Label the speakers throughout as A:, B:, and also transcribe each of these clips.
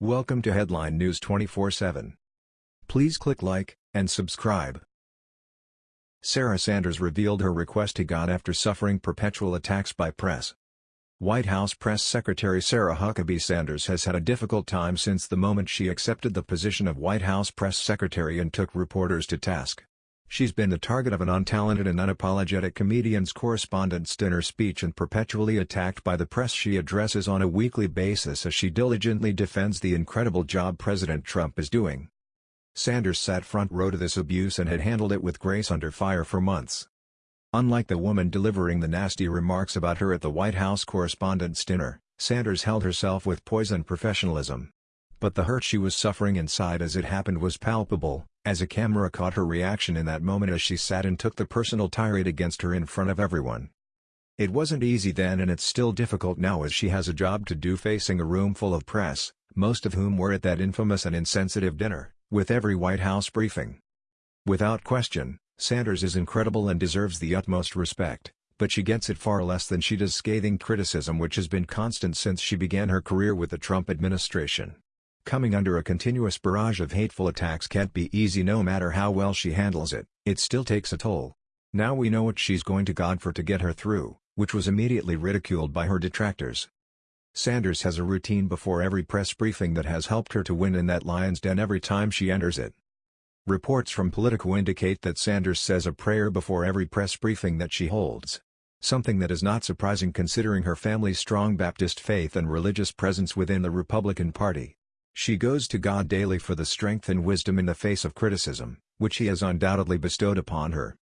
A: Welcome to Headline News 24/7. Please click like and subscribe. Sarah Sanders revealed her request to God after suffering perpetual attacks by press. White House Press Secretary Sarah Huckabee Sanders has had a difficult time since the moment she accepted the position of White House Press Secretary and took reporters to task. She's been the target of an untalented and unapologetic comedian's correspondent's dinner speech and perpetually attacked by the press she addresses on a weekly basis as she diligently defends the incredible job President Trump is doing. Sanders sat front row to this abuse and had handled it with grace under fire for months. Unlike the woman delivering the nasty remarks about her at the White House Correspondents' Dinner, Sanders held herself with poise and professionalism. But the hurt she was suffering inside as it happened was palpable, as a camera caught her reaction in that moment as she sat and took the personal tirade against her in front of everyone. It wasn't easy then and it's still difficult now as she has a job to do facing a room full of press, most of whom were at that infamous and insensitive dinner, with every White House briefing. Without question, Sanders is incredible and deserves the utmost respect, but she gets it far less than she does scathing criticism which has been constant since she began her career with the Trump administration. Coming under a continuous barrage of hateful attacks can't be easy no matter how well she handles it, it still takes a toll. Now we know what she's going to God for to get her through, which was immediately ridiculed by her detractors. Sanders has a routine before every press briefing that has helped her to win in that lion's den every time she enters it. Reports from Politico indicate that Sanders says a prayer before every press briefing that she holds. Something that is not surprising considering her family's strong Baptist faith and religious presence within the Republican Party. She goes to God daily for the strength and wisdom in the face of criticism, which he has undoubtedly bestowed upon her.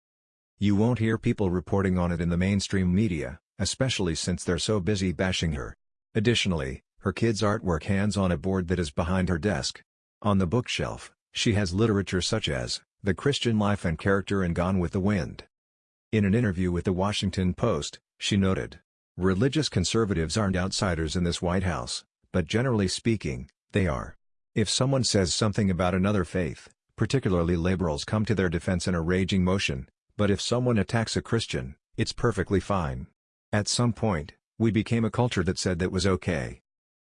A: You won't hear people reporting on it in the mainstream media, especially since they're so busy bashing her. Additionally, her kids' artwork hangs on a board that is behind her desk. On the bookshelf, she has literature such as, The Christian Life and Character and Gone with the Wind. In an interview with the Washington Post, she noted, Religious conservatives aren't outsiders in this White House, but generally speaking, they are. If someone says something about another faith, particularly liberals come to their defense in a raging motion, but if someone attacks a Christian, it's perfectly fine. At some point, we became a culture that said that was okay.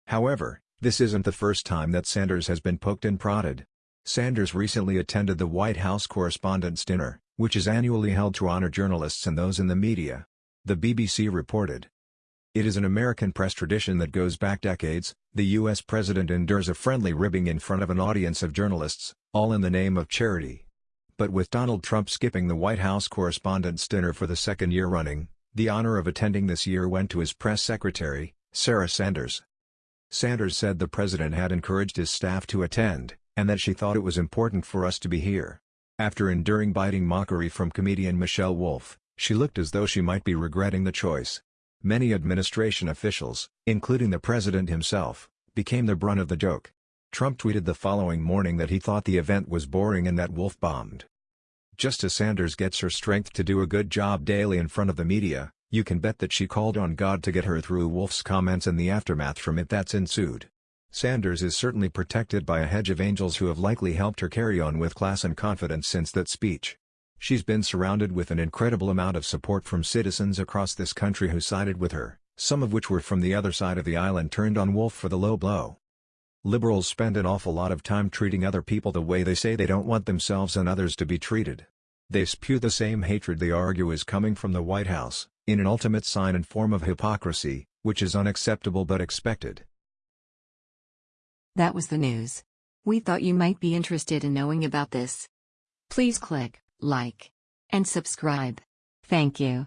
A: However, this isn't the first time that Sanders has been poked and prodded. Sanders recently attended the White House Correspondents' Dinner, which is annually held to honor journalists and those in the media. The BBC reported. It is an American press tradition that goes back decades, the U.S. president endures a friendly ribbing in front of an audience of journalists, all in the name of charity. But with Donald Trump skipping the White House Correspondents' Dinner for the second year running, the honor of attending this year went to his press secretary, Sarah Sanders. Sanders said the president had encouraged his staff to attend, and that she thought it was important for us to be here. After enduring biting mockery from comedian Michelle Wolf, she looked as though she might be regretting the choice. Many administration officials, including the president himself, became the brunt of the joke. Trump tweeted the following morning that he thought the event was boring and that Wolf bombed. Just as Sanders gets her strength to do a good job daily in front of the media, you can bet that she called on God to get her through Wolf's comments and the aftermath from it that's ensued. Sanders is certainly protected by a hedge of angels who have likely helped her carry on with class and confidence since that speech. She's been surrounded with an incredible amount of support from citizens across this country who sided with her, some of which were from the other side of the aisle and turned on Wolf for the low blow. Liberals spend an awful lot of time treating other people the way they say they don't want themselves and others to be treated. They spew the same hatred they argue is coming from the White House, in an ultimate sign and form of hypocrisy, which is unacceptable but expected.
B: That was the news. We thought you might be interested in knowing about this. Please click like, and subscribe. Thank you.